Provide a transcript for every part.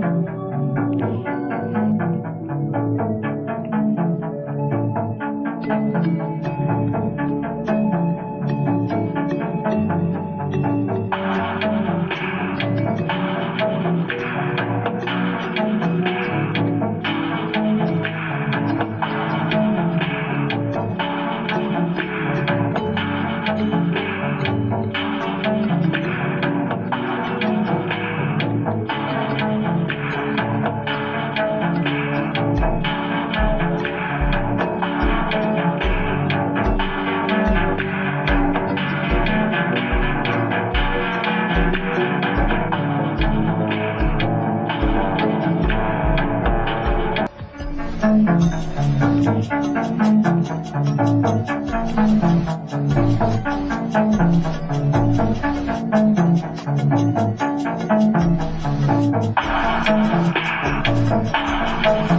Thank you.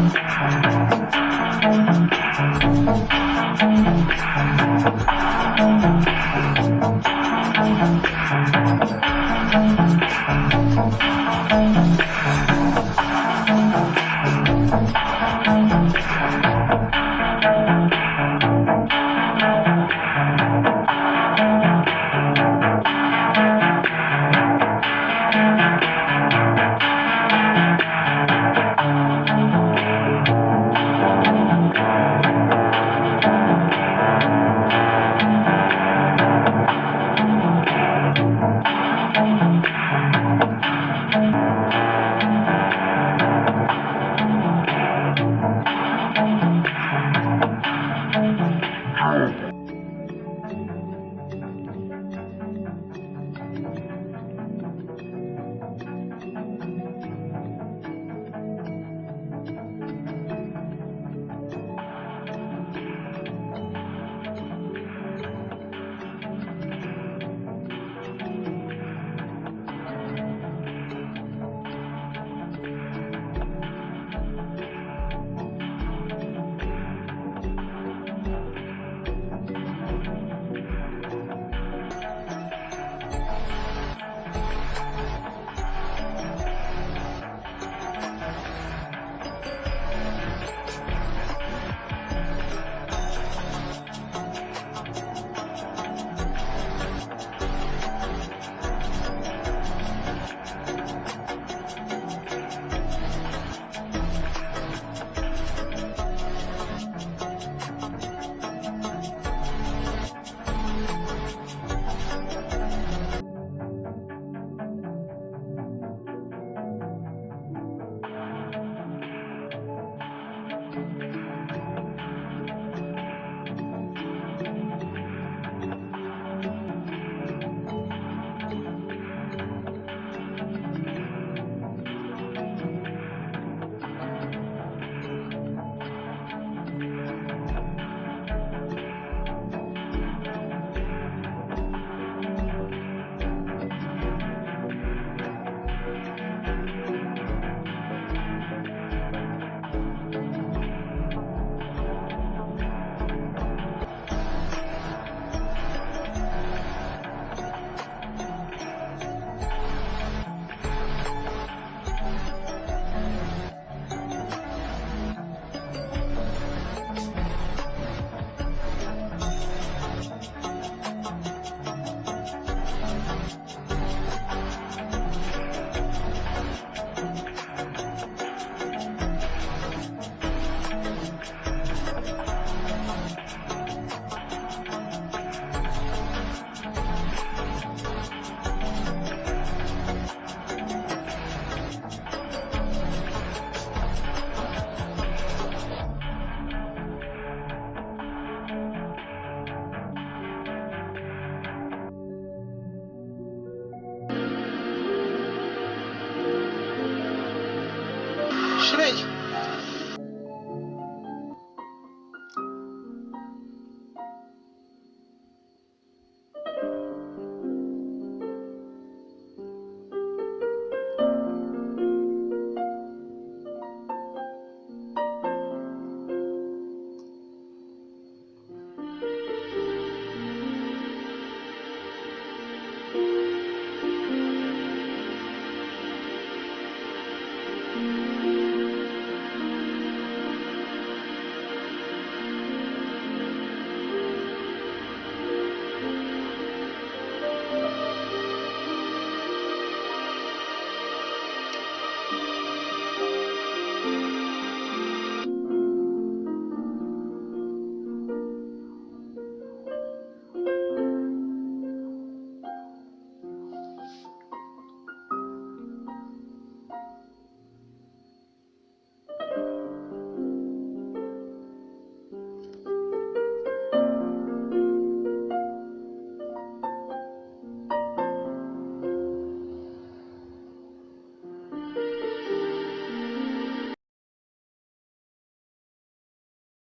Thank you. Infelizmente,